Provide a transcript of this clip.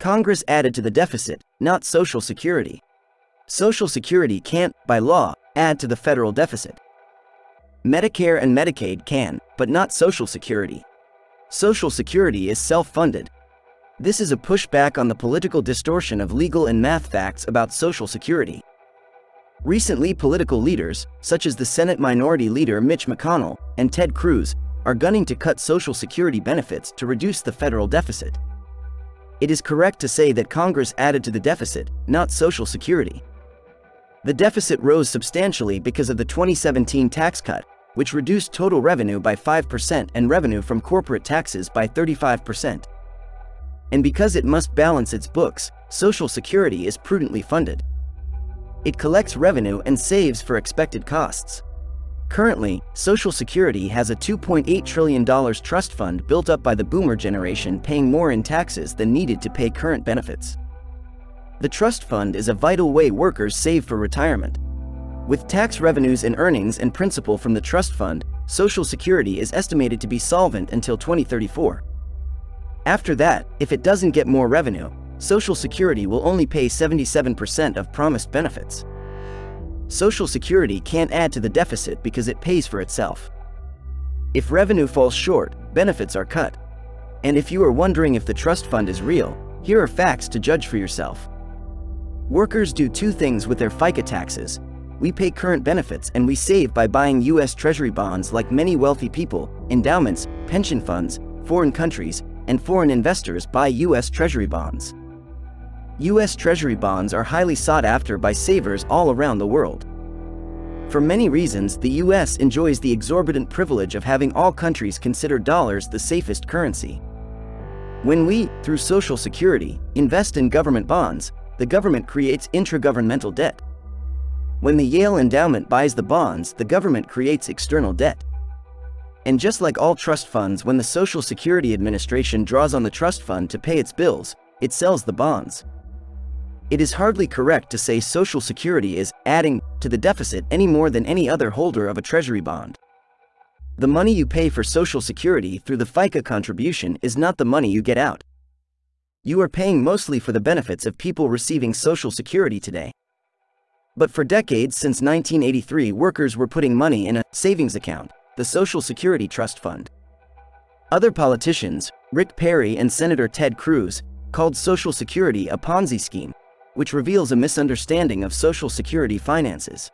Congress added to the deficit, not Social Security. Social Security can't, by law, add to the federal deficit. Medicare and Medicaid can, but not Social Security. Social Security is self-funded. This is a pushback on the political distortion of legal and math facts about Social Security. Recently political leaders, such as the Senate Minority Leader Mitch McConnell and Ted Cruz, are gunning to cut Social Security benefits to reduce the federal deficit. It is correct to say that Congress added to the deficit, not Social Security. The deficit rose substantially because of the 2017 tax cut, which reduced total revenue by 5% and revenue from corporate taxes by 35%. And because it must balance its books, Social Security is prudently funded. It collects revenue and saves for expected costs. Currently, Social Security has a $2.8 trillion trust fund built up by the boomer generation paying more in taxes than needed to pay current benefits. The trust fund is a vital way workers save for retirement. With tax revenues and earnings and principal from the trust fund, Social Security is estimated to be solvent until 2034. After that, if it doesn't get more revenue, Social Security will only pay 77% of promised benefits. Social Security can't add to the deficit because it pays for itself. If revenue falls short, benefits are cut. And if you are wondering if the trust fund is real, here are facts to judge for yourself. Workers do two things with their FICA taxes. We pay current benefits and we save by buying U.S. Treasury bonds like many wealthy people, endowments, pension funds, foreign countries, and foreign investors buy U.S. Treasury bonds. U.S. Treasury bonds are highly sought after by savers all around the world. For many reasons, the U.S. enjoys the exorbitant privilege of having all countries consider dollars the safest currency. When we, through Social Security, invest in government bonds, the government creates intragovernmental debt. When the Yale Endowment buys the bonds, the government creates external debt. And just like all trust funds, when the Social Security Administration draws on the trust fund to pay its bills, it sells the bonds. It is hardly correct to say Social Security is adding to the deficit any more than any other holder of a treasury bond. The money you pay for Social Security through the FICA contribution is not the money you get out. You are paying mostly for the benefits of people receiving Social Security today. But for decades since 1983 workers were putting money in a savings account, the Social Security Trust Fund. Other politicians, Rick Perry and Senator Ted Cruz, called Social Security a Ponzi scheme, which reveals a misunderstanding of Social Security finances.